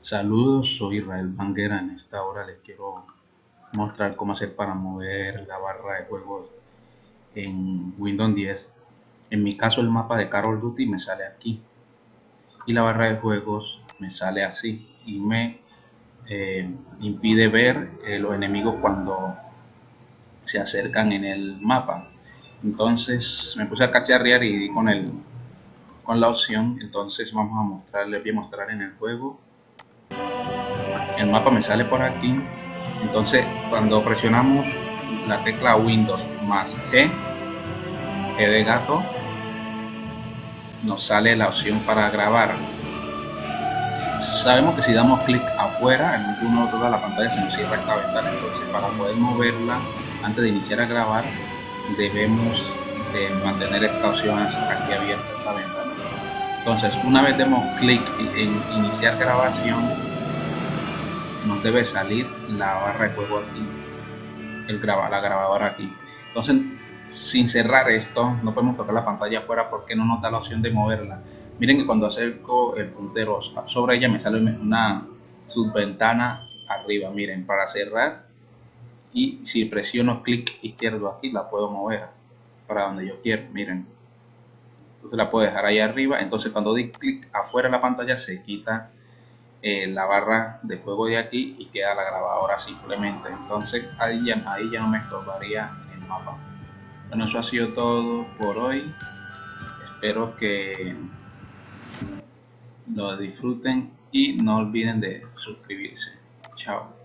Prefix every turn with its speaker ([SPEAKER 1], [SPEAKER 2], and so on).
[SPEAKER 1] Saludos, soy Israel Banguera. En esta hora les quiero mostrar cómo hacer para mover la barra de juegos en Windows 10. En mi caso el mapa de Call of Duty me sale aquí y la barra de juegos me sale así y me eh, impide ver eh, los enemigos cuando se acercan en el mapa. Entonces me puse a cacharrear y di con el con la opción. Entonces vamos a mostrar, les voy a mostrar en el juego el mapa me sale por aquí. Entonces cuando presionamos la tecla Windows más G G de gato nos sale la opción para grabar. Sabemos que si damos clic afuera en algún otro de la pantalla se nos cierra esta ventana. Entonces para poder moverla antes de iniciar a grabar debemos de mantener esta opción aquí abierta esta ventana. Entonces una vez demos clic en iniciar grabación nos debe salir la barra de juego aquí, el graba, la grabadora aquí. Entonces, sin cerrar esto, no podemos tocar la pantalla afuera porque no nos da la opción de moverla. Miren que cuando acerco el puntero sobre ella me sale una subventana arriba. Miren, para cerrar y si presiono clic izquierdo aquí la puedo mover para donde yo quiero. Miren, entonces la puedo dejar ahí arriba. Entonces cuando doy clic afuera de la pantalla se quita eh, la barra de juego de aquí y queda la grabadora simplemente. Entonces ahí ya, ahí ya no me estorbaría el mapa. Bueno eso ha sido todo por hoy. Espero que lo disfruten y no olviden de suscribirse. Chao